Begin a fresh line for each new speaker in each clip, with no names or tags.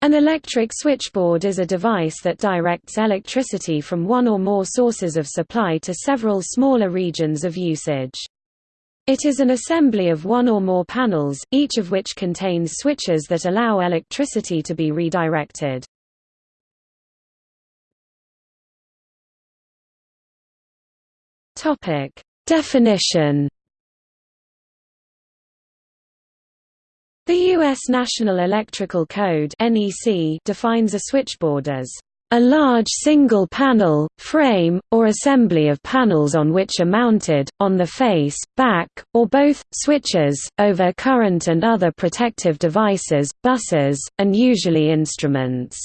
An electric switchboard is a device that directs electricity from one or more sources of supply to several smaller regions of usage. It is an assembly of one or more panels, each of which contains switches that allow electricity to be redirected. Definition The U.S. National Electrical Code defines a switchboard as a large single panel, frame, or assembly of panels on which are mounted, on the face, back, or both, switches, over current and other protective devices, buses, and usually instruments.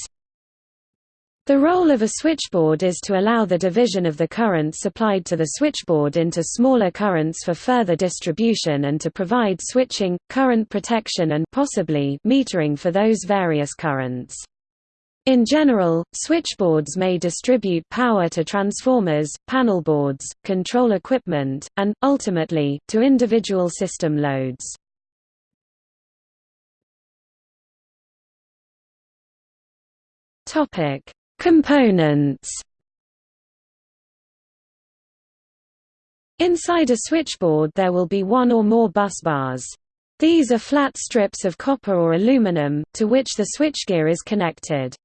The role of a switchboard is to allow the division of the current supplied to the switchboard into smaller currents for further distribution and to provide switching, current protection and possibly metering for those various currents. In general, switchboards may distribute power to transformers, panel boards, control equipment, and, ultimately, to individual system loads. Topic Components Inside a switchboard there will be one or more bus bars. These are flat strips of copper or aluminum, to which the switchgear is connected.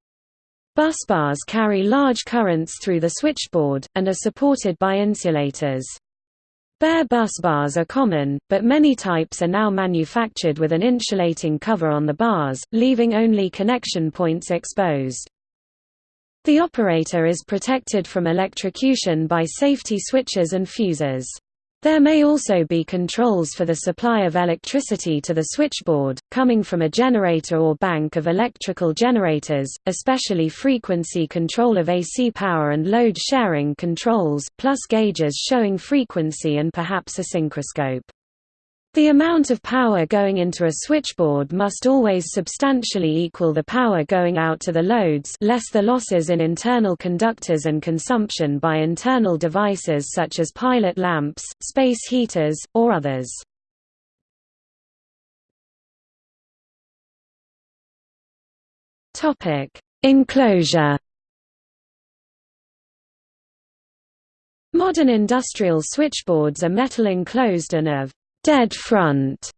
Bus bars carry large currents through the switchboard, and are supported by insulators. Bare bus bars are common, but many types are now manufactured with an insulating cover on the bars, leaving only connection points exposed. The operator is protected from electrocution by safety switches and fuses. There may also be controls for the supply of electricity to the switchboard, coming from a generator or bank of electrical generators, especially frequency control of AC power and load sharing controls, plus gauges showing frequency and perhaps a synchroscope. The amount of power going into a switchboard must always substantially equal the power going out to the loads less the losses in internal conductors and consumption by internal devices such as pilot lamps, space heaters, or others. Enclosure Modern industrial switchboards are metal enclosed and of dead front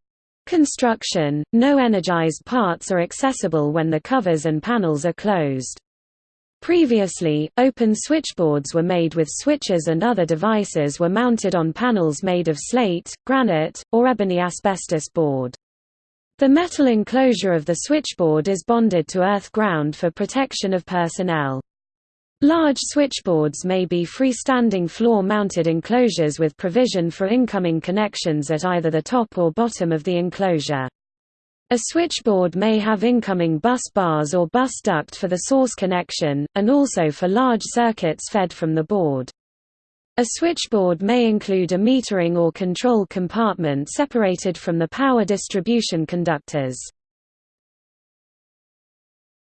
construction, no energized parts are accessible when the covers and panels are closed. Previously, open switchboards were made with switches and other devices were mounted on panels made of slate, granite, or ebony asbestos board. The metal enclosure of the switchboard is bonded to earth ground for protection of personnel. Large switchboards may be freestanding floor-mounted enclosures with provision for incoming connections at either the top or bottom of the enclosure. A switchboard may have incoming bus bars or bus duct for the source connection, and also for large circuits fed from the board. A switchboard may include a metering or control compartment separated from the power distribution conductors.